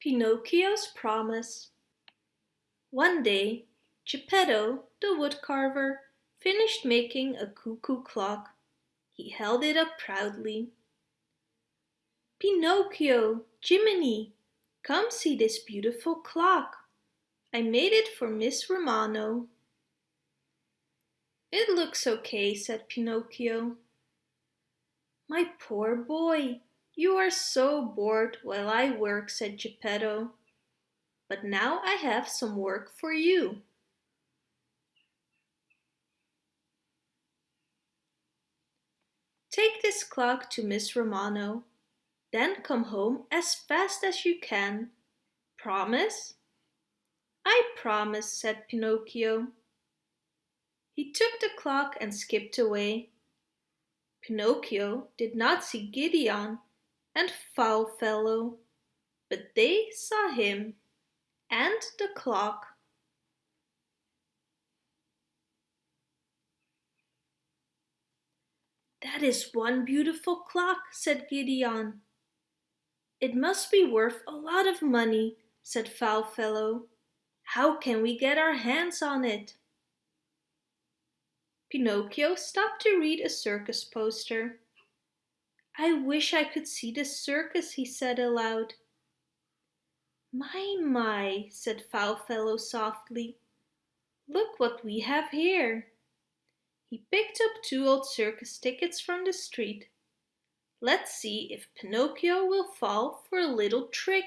Pinocchio's Promise One day, Geppetto, the woodcarver, finished making a cuckoo clock. He held it up proudly. Pinocchio, Jiminy, come see this beautiful clock. I made it for Miss Romano. It looks okay, said Pinocchio. My poor boy, you are so bored while I work, said Geppetto. But now I have some work for you. Take this clock to Miss Romano. Then come home as fast as you can. Promise? I promise, said Pinocchio. He took the clock and skipped away. Pinocchio did not see Gideon and Foul Fellow, but they saw him and the clock. That is one beautiful clock, said Gideon. It must be worth a lot of money, said Foulfellow. How can we get our hands on it? Pinocchio stopped to read a circus poster. I wish I could see the circus, he said aloud. My, my, said Foulfellow softly. Look what we have here. He picked up two old circus tickets from the street. Let's see if Pinocchio will fall for a little trick.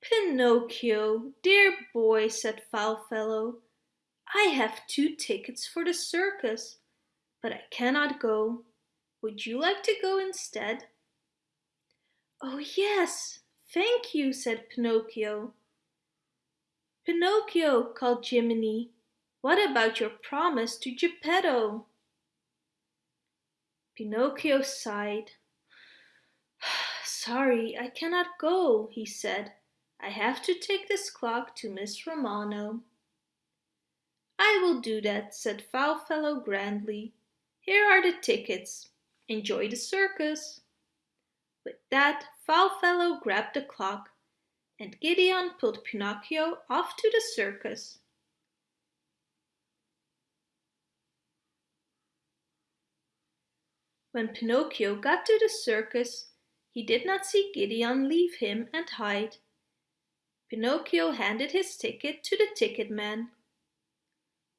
Pinocchio, dear boy, said Foulfellow, I have two tickets for the circus, but I cannot go. Would you like to go instead? Oh yes, thank you, said Pinocchio. Pinocchio, called Jiminy, what about your promise to Geppetto? Pinocchio sighed. Sorry, I cannot go, he said. I have to take this clock to Miss Romano. I will do that, said Foulfellow grandly. Here are the tickets. Enjoy the circus. With that, Foulfellow grabbed the clock, and Gideon pulled Pinocchio off to the circus. When Pinocchio got to the circus, he did not see Gideon leave him and hide. Pinocchio handed his ticket to the ticket man.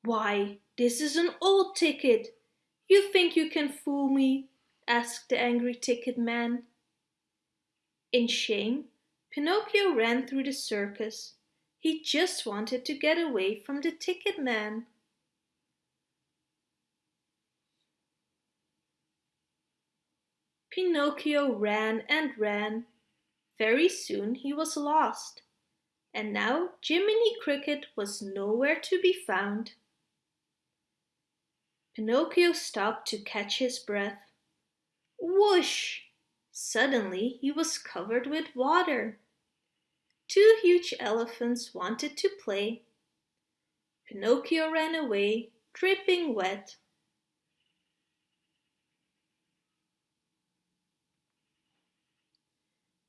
Why, this is an old ticket. You think you can fool me? asked the angry ticket man. In shame, Pinocchio ran through the circus. He just wanted to get away from the ticket man. Pinocchio ran and ran. Very soon he was lost. And now Jiminy Cricket was nowhere to be found. Pinocchio stopped to catch his breath. Whoosh! Suddenly he was covered with water. Two huge elephants wanted to play. Pinocchio ran away, dripping wet.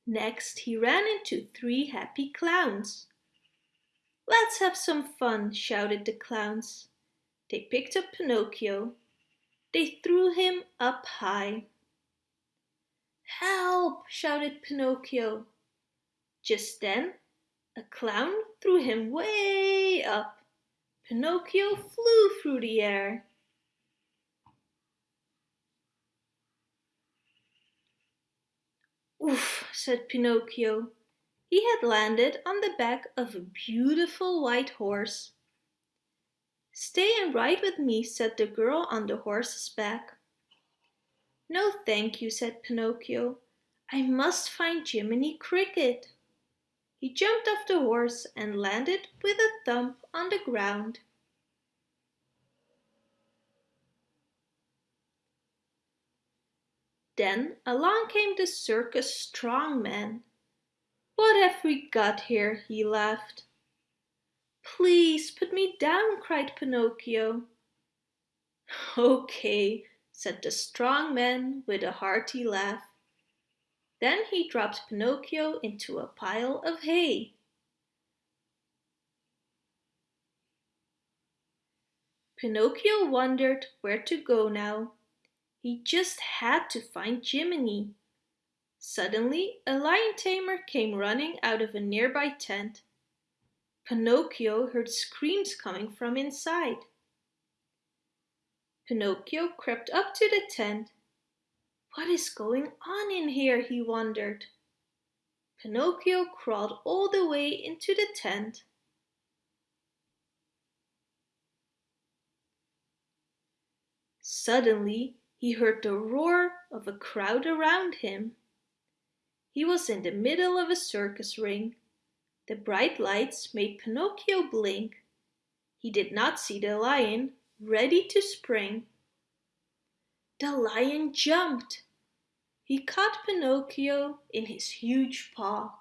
Next he ran into three happy clowns. Let's have some fun, shouted the clowns. They picked up Pinocchio. They threw him up high. Help! shouted Pinocchio. Just then, a clown threw him way up. Pinocchio flew through the air. Oof, said Pinocchio. He had landed on the back of a beautiful white horse. Stay and ride with me, said the girl on the horse's back. No, thank you, said Pinocchio. I must find Jiminy Cricket. He jumped off the horse and landed with a thump on the ground. Then along came the circus strong man. What have we got here? he laughed. Please put me down, cried Pinocchio. Okay, said the strong man with a hearty laugh. Then he dropped Pinocchio into a pile of hay. Pinocchio wondered where to go now. He just had to find Jiminy. Suddenly, a lion tamer came running out of a nearby tent. Pinocchio heard screams coming from inside. Pinocchio crept up to the tent. What is going on in here, he wondered. Pinocchio crawled all the way into the tent. Suddenly, he heard the roar of a crowd around him. He was in the middle of a circus ring. The bright lights made Pinocchio blink. He did not see the lion, ready to spring. The lion jumped. He caught Pinocchio in his huge paw.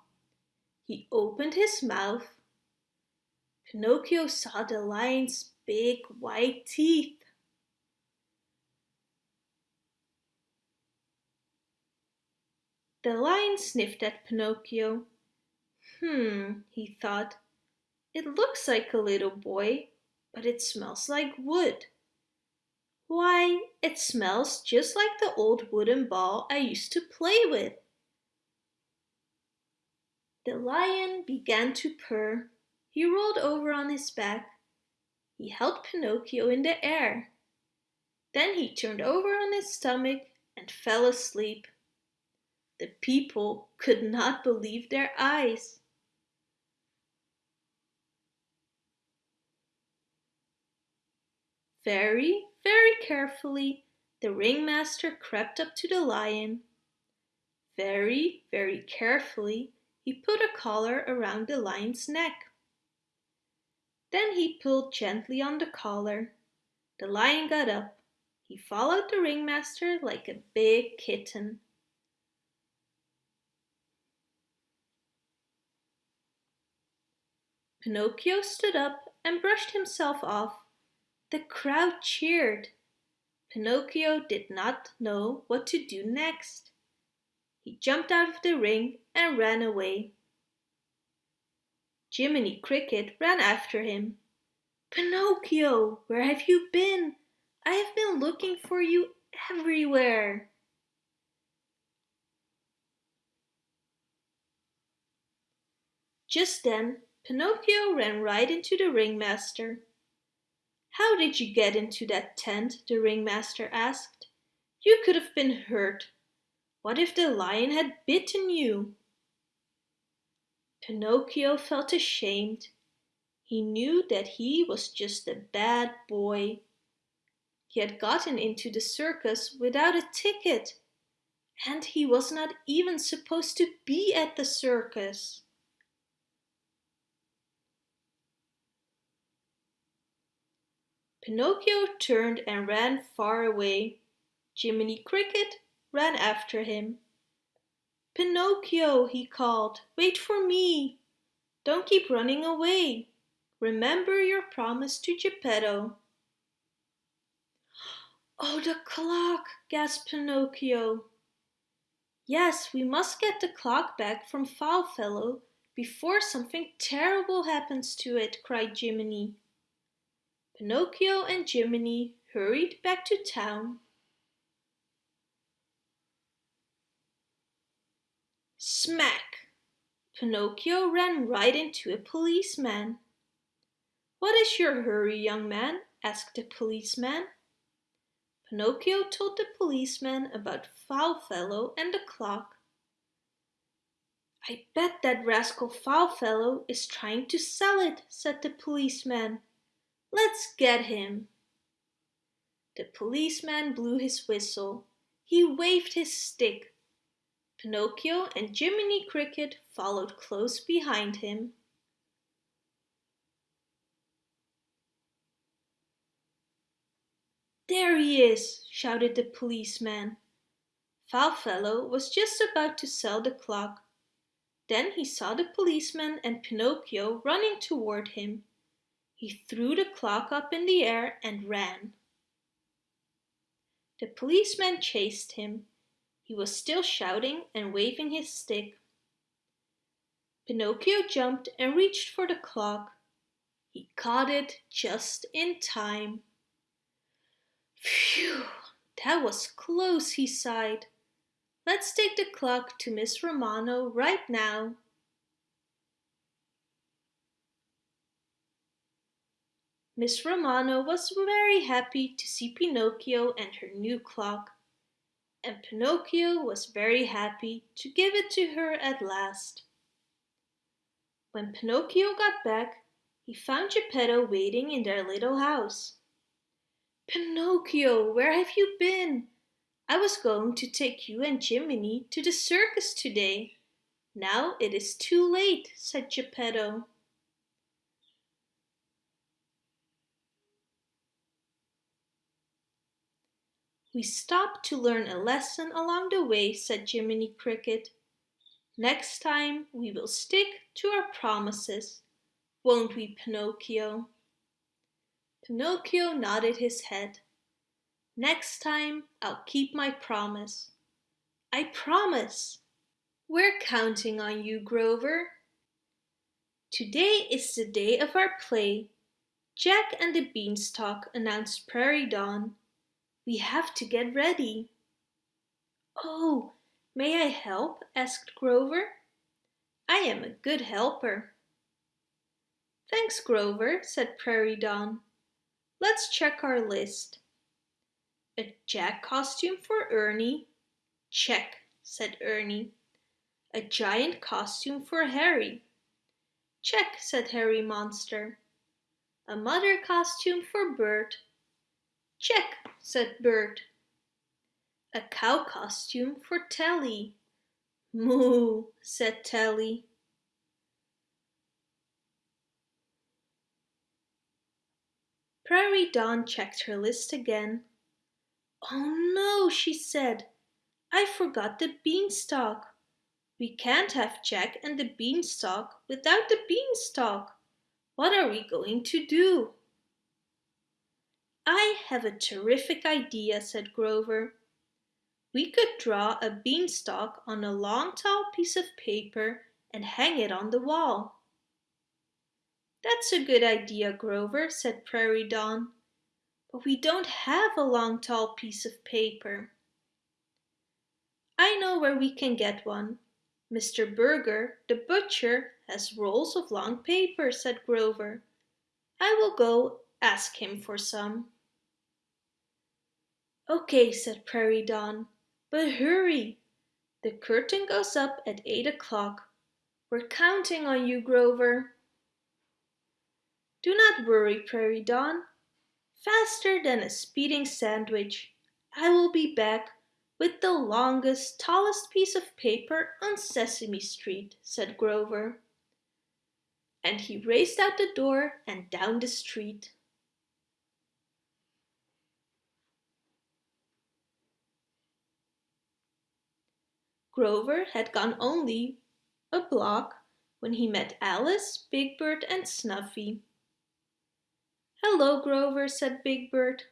He opened his mouth. Pinocchio saw the lion's big white teeth. The lion sniffed at Pinocchio. Hmm, he thought. It looks like a little boy, but it smells like wood. Why, it smells just like the old wooden ball I used to play with. The lion began to purr. He rolled over on his back. He held Pinocchio in the air. Then he turned over on his stomach and fell asleep. The people could not believe their eyes. Very, very carefully, the ringmaster crept up to the lion. Very, very carefully, he put a collar around the lion's neck. Then he pulled gently on the collar. The lion got up. He followed the ringmaster like a big kitten. Pinocchio stood up and brushed himself off. The crowd cheered. Pinocchio did not know what to do next. He jumped out of the ring and ran away. Jiminy Cricket ran after him. Pinocchio, where have you been? I have been looking for you everywhere. Just then, Pinocchio ran right into the ringmaster. How did you get into that tent? the ringmaster asked. You could have been hurt. What if the lion had bitten you? Pinocchio felt ashamed. He knew that he was just a bad boy. He had gotten into the circus without a ticket, and he was not even supposed to be at the circus. Pinocchio turned and ran far away. Jiminy Cricket ran after him. Pinocchio, he called, wait for me. Don't keep running away. Remember your promise to Geppetto. Oh, the clock, gasped Pinocchio. Yes, we must get the clock back from Foulfellow before something terrible happens to it, cried Jiminy. Pinocchio and Jiminy hurried back to town. Smack! Pinocchio ran right into a policeman. What is your hurry, young man? asked the policeman. Pinocchio told the policeman about Foulfellow and the clock. I bet that rascal Foulfellow is trying to sell it, said the policeman. Let's get him. The policeman blew his whistle. He waved his stick. Pinocchio and Jiminy Cricket followed close behind him. There he is, shouted the policeman. Foulfellow was just about to sell the clock. Then he saw the policeman and Pinocchio running toward him. He threw the clock up in the air and ran. The policeman chased him. He was still shouting and waving his stick. Pinocchio jumped and reached for the clock. He caught it just in time. Phew, that was close, he sighed. Let's take the clock to Miss Romano right now. Miss Romano was very happy to see Pinocchio and her new clock. And Pinocchio was very happy to give it to her at last. When Pinocchio got back, he found Geppetto waiting in their little house. Pinocchio, where have you been? I was going to take you and Jiminy to the circus today. Now it is too late, said Geppetto. We stopped to learn a lesson along the way, said Jiminy Cricket. Next time we will stick to our promises, won't we, Pinocchio? Pinocchio nodded his head. Next time I'll keep my promise. I promise! We're counting on you, Grover. Today is the day of our play. Jack and the Beanstalk announced Prairie Dawn. We have to get ready. Oh, may I help? asked Grover. I am a good helper. Thanks, Grover, said Prairie Dawn. Let's check our list. A Jack costume for Ernie. Check, said Ernie. A giant costume for Herry. Check, said Herry Monster. A mother costume for Bert. Check, said Bert. A cow costume for Telly. Moo, said Telly. Prairie Dawn checked her list again. Oh no, she said. I forgot the beanstalk. We can't have Jack and the beanstalk without the beanstalk. What are we going to do? I have a terrific idea, said Grover. We could draw a beanstalk on a long tall piece of paper and hang it on the wall. That's a good idea, Grover, said Prairie Dawn. But we don't have a long tall piece of paper. I know where we can get one. Mr. Burger, the butcher, has rolls of long paper, said Grover. I will go ask him for some. Okay, said Prairie Dawn, but hurry. The curtain goes up at eight o'clock. We're counting on you, Grover. Do not worry, Prairie Dawn. Faster than a speeding sandwich, I will be back with the longest, tallest piece of paper on Sesame Street, said Grover. And he raced out the door and down the street. Grover had gone only a block when he met Alice, Big Bird and Snuffy. Hello, Grover, said Big Bird.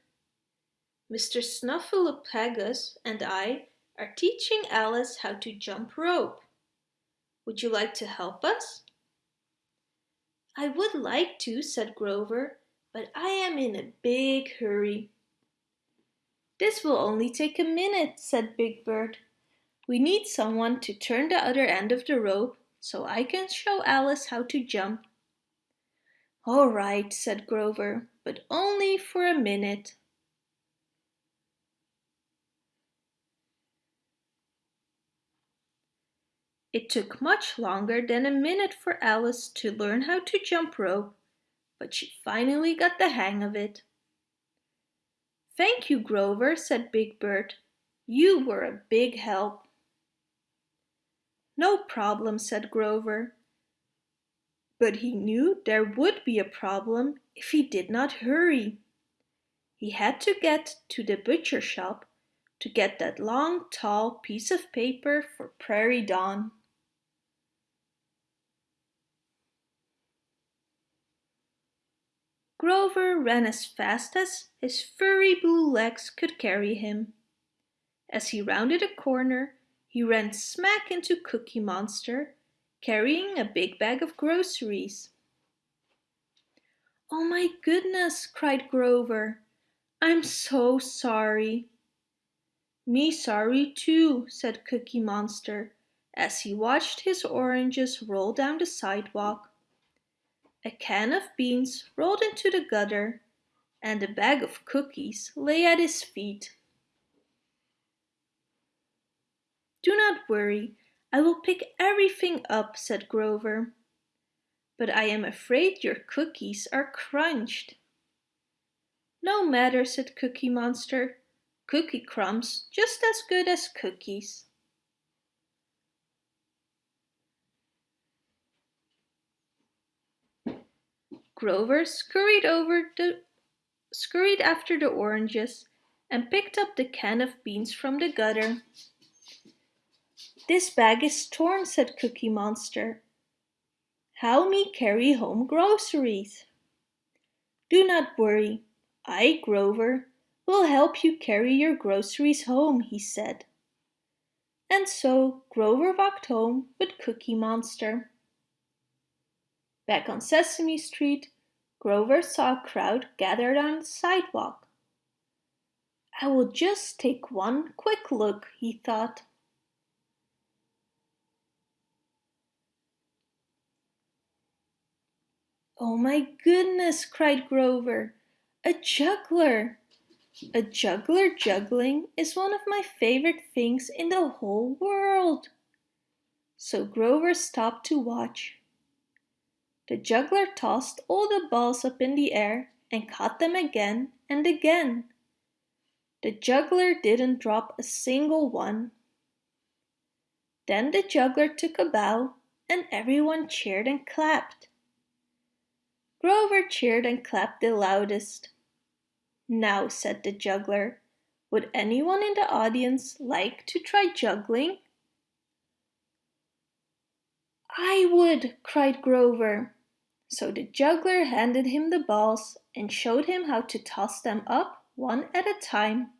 Mr. Snuffleupagus and I are teaching Alice how to jump rope. Would you like to help us? I would like to, said Grover, but I am in a big hurry. This will only take a minute, said Big Bird. We need someone to turn the other end of the rope so I can show Alice how to jump. All right, said Grover, but only for a minute. It took much longer than a minute for Alice to learn how to jump rope, but she finally got the hang of it. Thank you, Grover, said Big Bird. You were a big help. No problem, said Grover. But he knew there would be a problem if he did not hurry. He had to get to the butcher shop to get that long, tall piece of paper for Prairie Dawn. Grover ran as fast as his furry blue legs could carry him. As he rounded a corner, he ran smack into Cookie Monster, carrying a big bag of groceries. Oh my goodness, cried Grover. I'm so sorry. Me sorry too, said Cookie Monster as he watched his oranges roll down the sidewalk. A can of beans rolled into the gutter and a bag of cookies lay at his feet. Do not worry, I will pick everything up, said Grover. But I am afraid your cookies are crunched. No matter, said Cookie Monster. Cookie crumbs just as good as cookies. Grover scurried over the scurried after the oranges and picked up the can of beans from the gutter. This bag is torn, said Cookie Monster. How me carry home groceries? Do not worry. I, Grover, will help you carry your groceries home, he said. And so Grover walked home with Cookie Monster. Back on Sesame Street, Grover saw a crowd gathered on the sidewalk. I will just take one quick look, he thought. Oh my goodness, cried Grover. A juggler! A juggler juggling is one of my favorite things in the whole world. So Grover stopped to watch. The juggler tossed all the balls up in the air and caught them again and again. The juggler didn't drop a single one. Then the juggler took a bow and everyone cheered and clapped. Grover cheered and clapped the loudest. Now, said the juggler, would anyone in the audience like to try juggling? I would, cried Grover. So the juggler handed him the balls and showed him how to toss them up one at a time.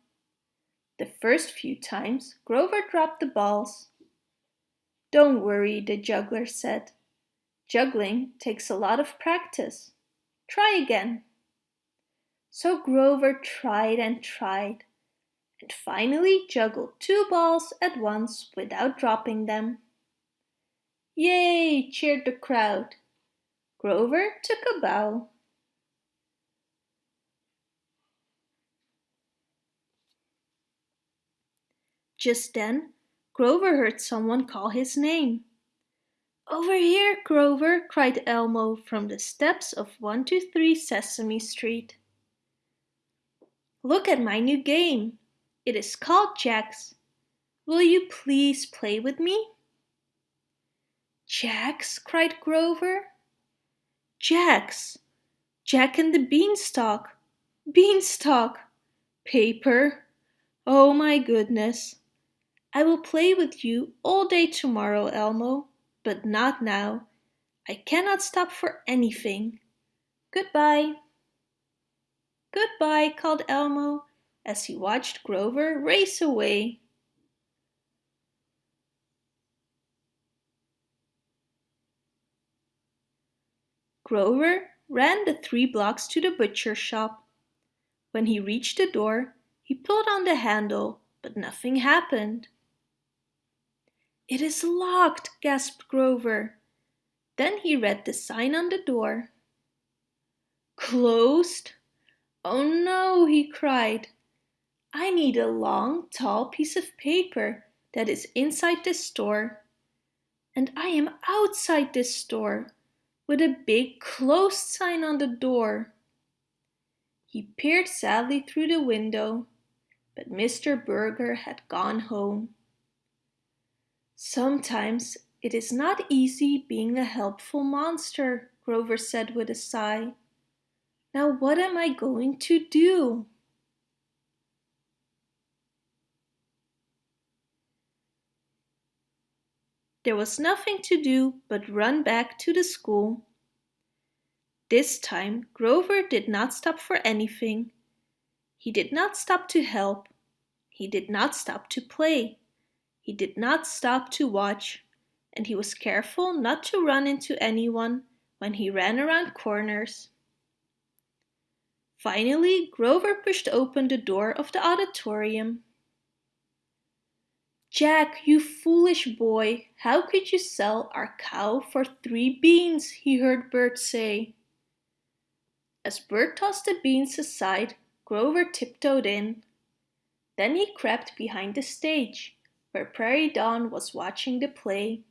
The first few times Grover dropped the balls. Don't worry, the juggler said. Juggling takes a lot of practice. Try again. So Grover tried and tried and finally juggled two balls at once without dropping them. Yay! cheered the crowd. Grover took a bow. Just then, Grover heard someone call his name. Over here, Grover, cried Elmo from the steps of 123 Sesame Street. Look at my new game. It is called Jacks. Will you please play with me? Jacks, cried Grover. Jacks! Jack and the Beanstalk! Beanstalk! Paper! Oh my goodness! I will play with you all day tomorrow, Elmo, but not now. I cannot stop for anything. Goodbye. Goodbye, called Elmo as he watched Grover race away. Grover ran the three blocks to the butcher shop. When he reached the door, he pulled on the handle, but nothing happened. It is locked, gasped Grover. Then he read the sign on the door. Closed? Oh no, he cried. I need a long, tall piece of paper that is inside this store. And I am outside this store with a big closed sign on the door. He peered sadly through the window, but Mr. Burger had gone home. Sometimes it is not easy being a helpful monster, Grover said with a sigh. Now what am I going to do? There was nothing to do but run back to the school. This time Grover did not stop for anything. He did not stop to help. He did not stop to play. He did not stop to watch, and he was careful not to run into anyone when he ran around corners. Finally, Grover pushed open the door of the auditorium. Jack, you foolish boy, how could you sell our cow for three beans? he heard Bert say. As Bert tossed the beans aside, Grover tiptoed in. Then he crept behind the stage, where Prairie Dawn was watching the play.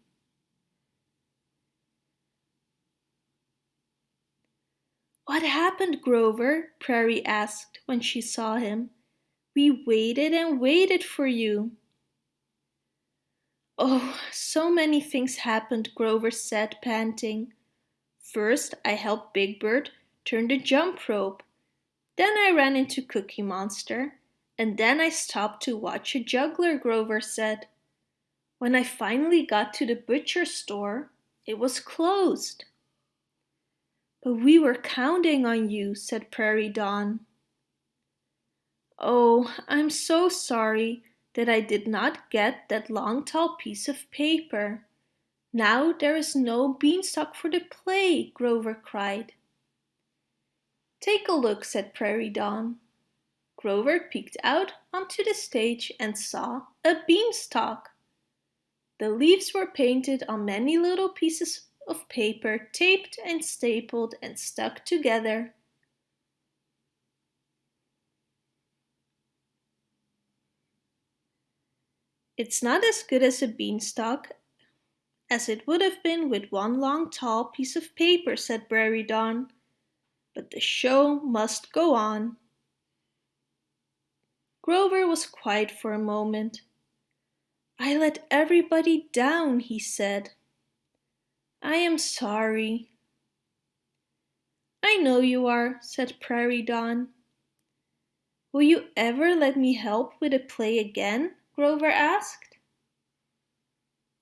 What happened, Grover? Prairie asked when she saw him. We waited and waited for you. Oh, so many things happened, Grover said, panting. First, I helped Big Bird turn the jump rope. Then I ran into Cookie Monster. And then I stopped to watch a juggler, Grover said. When I finally got to the butcher store, it was closed. But we were counting on you, said Prairie Dawn. Oh, I'm so sorry that I did not get that long tall piece of paper. Now there is no beanstalk for the play, Grover cried. Take a look, said Prairie Dawn. Grover peeked out onto the stage and saw a beanstalk. The leaves were painted on many little pieces of paper taped and stapled and stuck together. It's not as good as a beanstalk as it would have been with one long tall piece of paper, said Prairie Dawn. But the show must go on. Grover was quiet for a moment. I let everybody down, he said. I am sorry. I know you are, said Prairie Dawn. Will you ever let me help with a play again? Grover asked.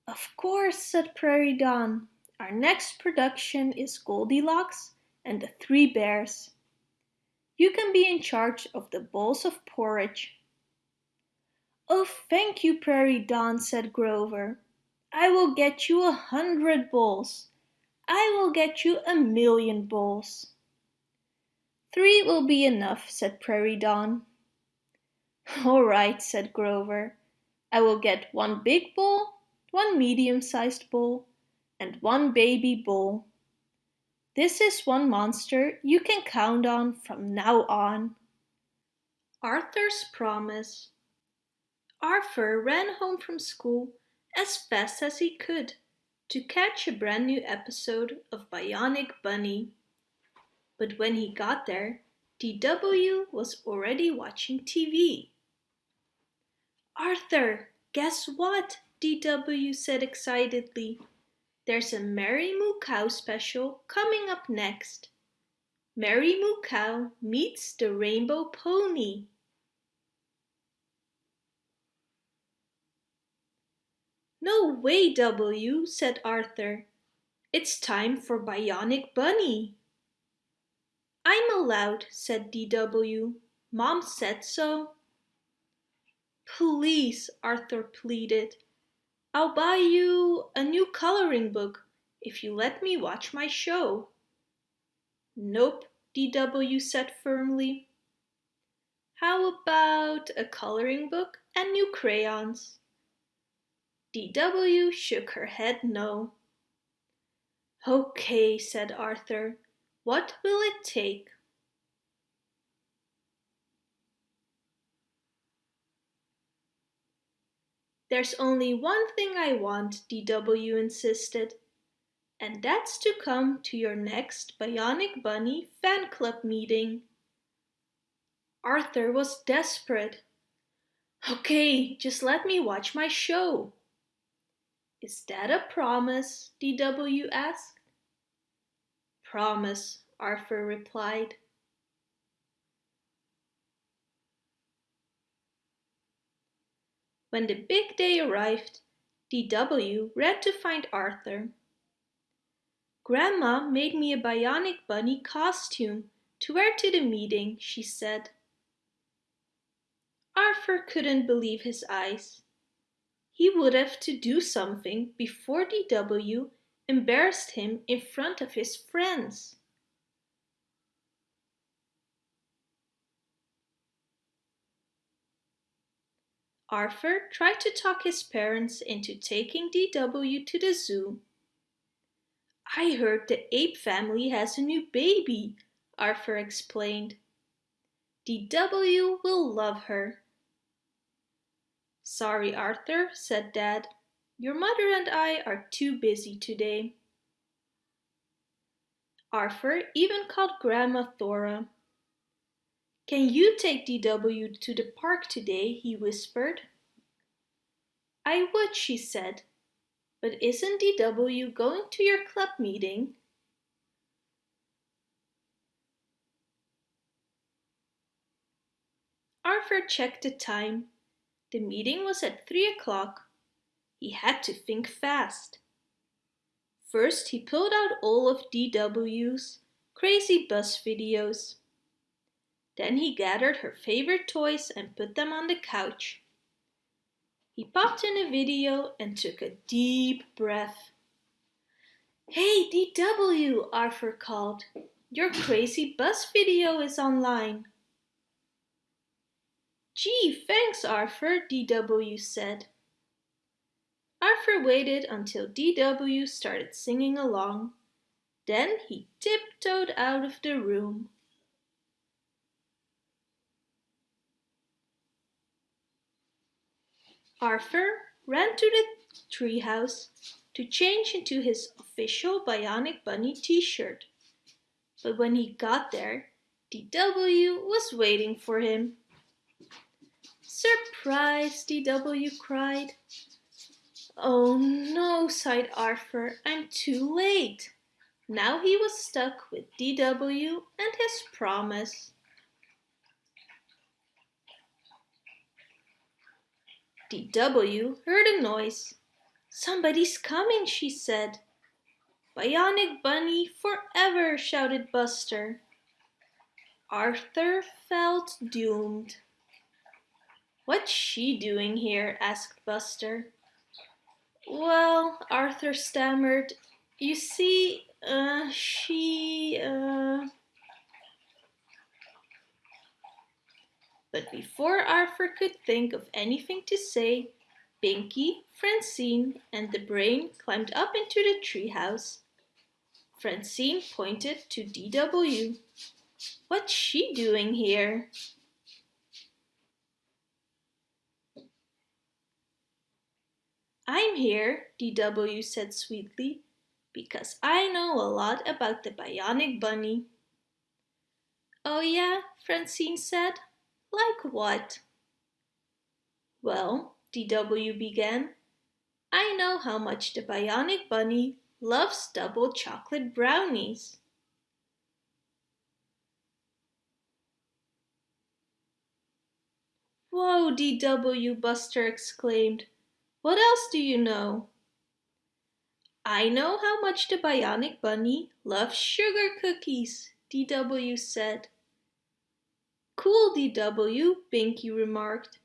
Of course, said Prairie Dawn. Our next production is Goldilocks and the Three Bears. You can be in charge of the bowls of porridge. Oh, thank you, Prairie Dawn, said Grover. I will get you a hundred bowls. I will get you a million bowls. Three will be enough, said Prairie Dawn. All right, said Grover. I will get one big bowl, one medium-sized bowl, and one baby bowl. This is one monster you can count on from now on. Arthur's Promise Arthur ran home from school as fast as he could to catch a brand new episode of Bionic Bunny. But when he got there, DW was already watching TV. Arthur, guess what? DW said excitedly. There's a Mary Moo Cow special coming up next. Mary Moo Cow meets the Rainbow Pony. No way, W, said Arthur. It's time for Bionic Bunny. I'm allowed, said DW. Mom said so. Please, Arthur pleaded. I'll buy you a new coloring book if you let me watch my show. Nope, DW said firmly. How about a coloring book and new crayons? DW shook her head no. Okay, said Arthur. What will it take? There's only one thing I want, DW insisted, and that's to come to your next Bionic Bunny fan club meeting. Arthur was desperate. Okay, just let me watch my show. Is that a promise? DW asked. Promise, Arthur replied. When the big day arrived, DW ran to find Arthur. Grandma made me a bionic bunny costume to wear to the meeting, she said. Arthur couldn't believe his eyes. He would have to do something before DW embarrassed him in front of his friends. Arthur tried to talk his parents into taking DW to the zoo. I heard the ape family has a new baby, Arthur explained. DW will love her. Sorry, Arthur, said Dad. Your mother and I are too busy today. Arthur even called Grandma Thora. Can you take DW to the park today? he whispered. I would, she said. But isn't DW going to your club meeting? Arthur checked the time. The meeting was at three o'clock. He had to think fast. First, he pulled out all of DW's crazy bus videos. Then he gathered her favorite toys and put them on the couch. He popped in a video and took a deep breath. Hey DW, Arthur called. Your crazy bus video is online. Gee, thanks Arthur, DW said. Arthur waited until DW started singing along. Then he tiptoed out of the room. Arthur ran to the treehouse to change into his official Bionic Bunny t-shirt. But when he got there, DW was waiting for him. Surprise, DW cried. Oh no, sighed Arthur, I'm too late. Now he was stuck with DW and his promise. DW heard a noise. Somebody's coming, she said. Bionic Bunny forever, shouted Buster. Arthur felt doomed. What's she doing here? asked Buster. Well, Arthur stammered, you see, uh, she, uh... But before Arthur could think of anything to say, Pinky, Francine and the brain climbed up into the treehouse. Francine pointed to DW. What's she doing here? I'm here, DW said sweetly, because I know a lot about the Bionic Bunny. Oh yeah, Francine said. Like what? Well, DW began, I know how much the Bionic Bunny loves double chocolate brownies. Whoa, DW, Buster exclaimed. What else do you know? I know how much the Bionic Bunny loves sugar cookies, DW said. Cool, DW, Pinky remarked.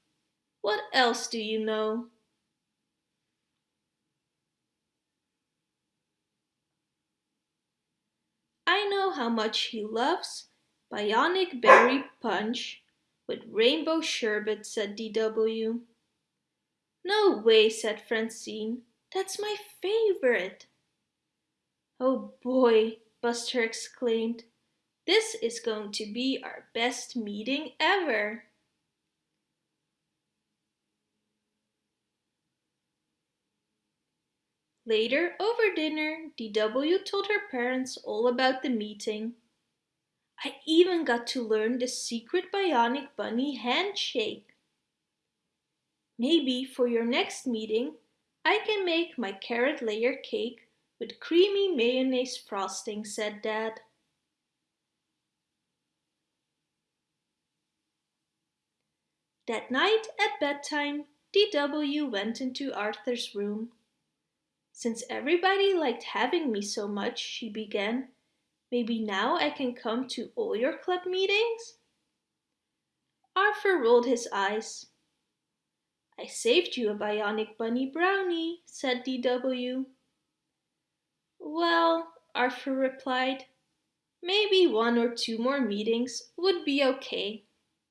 What else do you know? I know how much he loves Bionic Berry Punch with rainbow sherbet, said DW. No way, said Francine. That's my favorite. Oh boy, Buster exclaimed. This is going to be our best meeting ever. Later, over dinner, DW told her parents all about the meeting. I even got to learn the secret Bionic Bunny handshake. Maybe for your next meeting, I can make my carrot layer cake with creamy mayonnaise frosting, said Dad. That night at bedtime, DW went into Arthur's room. Since everybody liked having me so much, she began, maybe now I can come to all your club meetings? Arthur rolled his eyes. I saved you a bionic bunny brownie, said DW. Well, Arthur replied, maybe one or two more meetings would be okay.